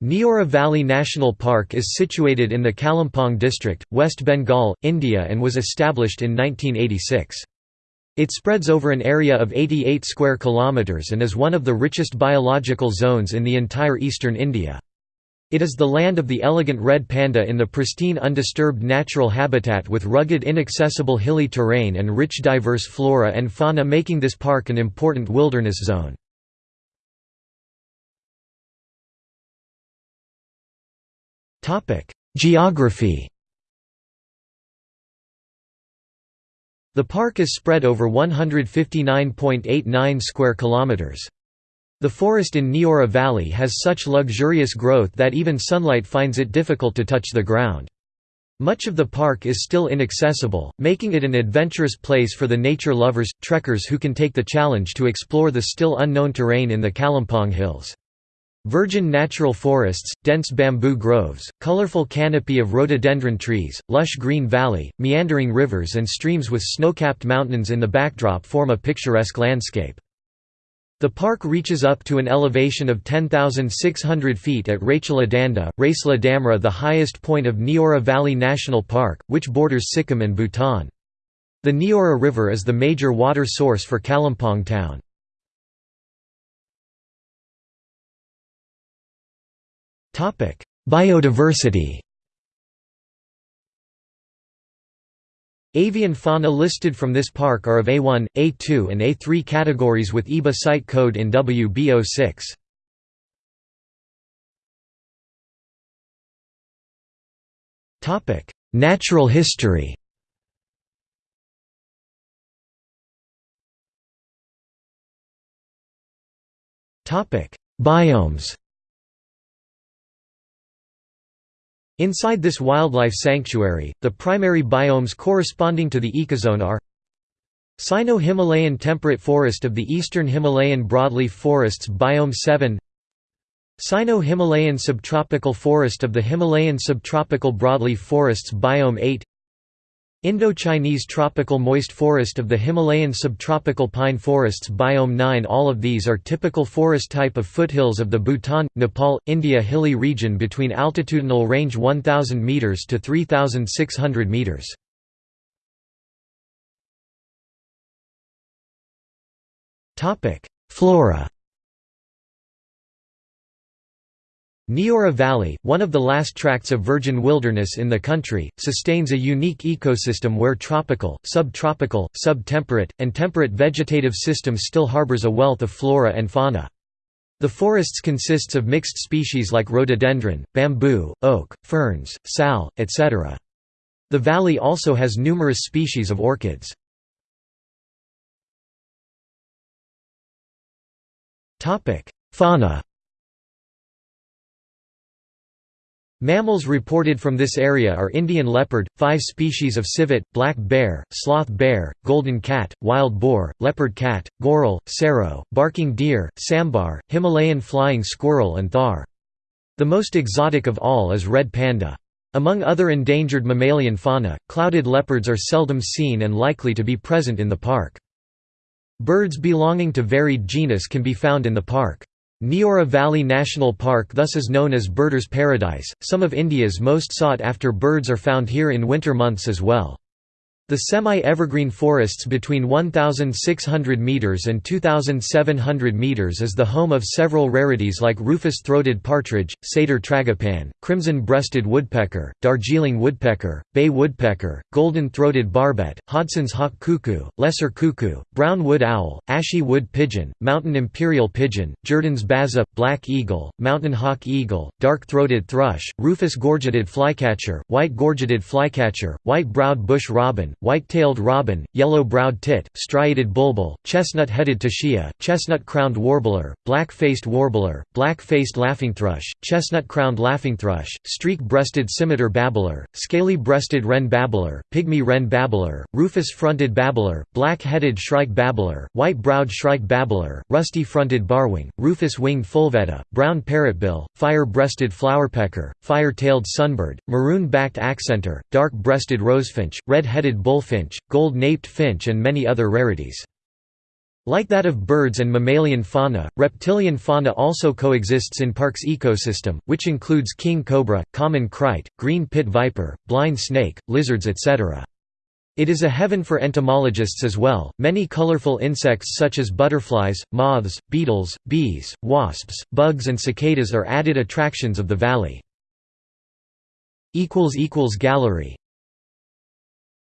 Neora Valley National Park is situated in the Kalimpong district, West Bengal, India and was established in 1986. It spreads over an area of 88 square kilometers and is one of the richest biological zones in the entire eastern India. It is the land of the elegant red panda in the pristine undisturbed natural habitat with rugged inaccessible hilly terrain and rich diverse flora and fauna making this park an important wilderness zone. Geography The park is spread over 159.89 square kilometers. The forest in Neora Valley has such luxurious growth that even sunlight finds it difficult to touch the ground. Much of the park is still inaccessible, making it an adventurous place for the nature lovers, trekkers who can take the challenge to explore the still unknown terrain in the Kalimpong Hills. Virgin natural forests, dense bamboo groves, colorful canopy of rhododendron trees, lush green valley, meandering rivers and streams with snow-capped mountains in the backdrop form a picturesque landscape. The park reaches up to an elevation of 10,600 feet at Rachaladanda, Raisla Damra the highest point of Neora Valley National Park, which borders Sikkim and Bhutan. The Neora River is the major water source for Kalimpong town. Biodiversity. Avian fauna listed from this park are of A1, A2 and A3 categories with IBA site code in WB06. Natural history. Biomes Inside this wildlife sanctuary, the primary biomes corresponding to the ecozone are Sino-Himalayan temperate forest of the eastern Himalayan broadleaf forests Biome 7 Sino-Himalayan subtropical forest of the Himalayan subtropical broadleaf forests Biome 8 Indo-Chinese tropical moist forest of the Himalayan subtropical pine forests Biome 9 All of these are typical forest type of foothills of the Bhutan, Nepal, India hilly region between altitudinal range 1000 meters to 3600 meters. Flora Neora Valley, one of the last tracts of virgin wilderness in the country, sustains a unique ecosystem where tropical, subtropical, subtemperate, and temperate vegetative systems still harbors a wealth of flora and fauna. The forests consists of mixed species like rhododendron, bamboo, oak, ferns, sal, etc. The valley also has numerous species of orchids. Fauna Mammals reported from this area are Indian leopard, five species of civet, black bear, sloth bear, golden cat, wild boar, leopard cat, goral, serow, barking deer, sambar, Himalayan flying squirrel and thar. The most exotic of all is red panda. Among other endangered mammalian fauna, clouded leopards are seldom seen and likely to be present in the park. Birds belonging to varied genus can be found in the park. Neora Valley National Park thus is known as Birders' Paradise. Some of India's most sought after birds are found here in winter months as well. The semi-evergreen forests between 1,600 meters and 2,700 meters is the home of several rarities like rufous-throated partridge, satyr tragopan, crimson-breasted woodpecker, Darjeeling woodpecker, bay woodpecker, golden-throated barbet, Hodgson's hawk cuckoo, lesser cuckoo, brown wood owl, ashy wood pigeon, mountain imperial pigeon, Jerdon's baza, black eagle, mountain hawk eagle, dark-throated thrush, rufous-gorgeted flycatcher, white-gorgeted flycatcher, white-browed bush robin, white-tailed robin, yellow-browed tit, striated bulbul, chestnut-headed tesia, chestnut-crowned warbler, black-faced warbler, black-faced laughingthrush, chestnut-crowned laughingthrush, streak-breasted scimitar babbler, scaly-breasted wren babbler, pygmy wren babbler, rufous-fronted babbler, black-headed shrike babbler, white-browed shrike babbler, rusty-fronted barwing, rufous-winged fulvetta, brown parrotbill, fire-breasted flowerpecker, fire-tailed sunbird, maroon-backed accentor, dark-breasted rosefinch, red-headed bullfinch, gold-naped finch and many other rarities. Like that of birds and mammalian fauna, reptilian fauna also coexists in park's ecosystem, which includes king cobra, common krait, green pit viper, blind snake, lizards etc. It is a heaven for entomologists as well. Many colorful insects such as butterflies, moths, beetles, bees, wasps, bugs and cicadas are added attractions of the valley. equals equals Gallery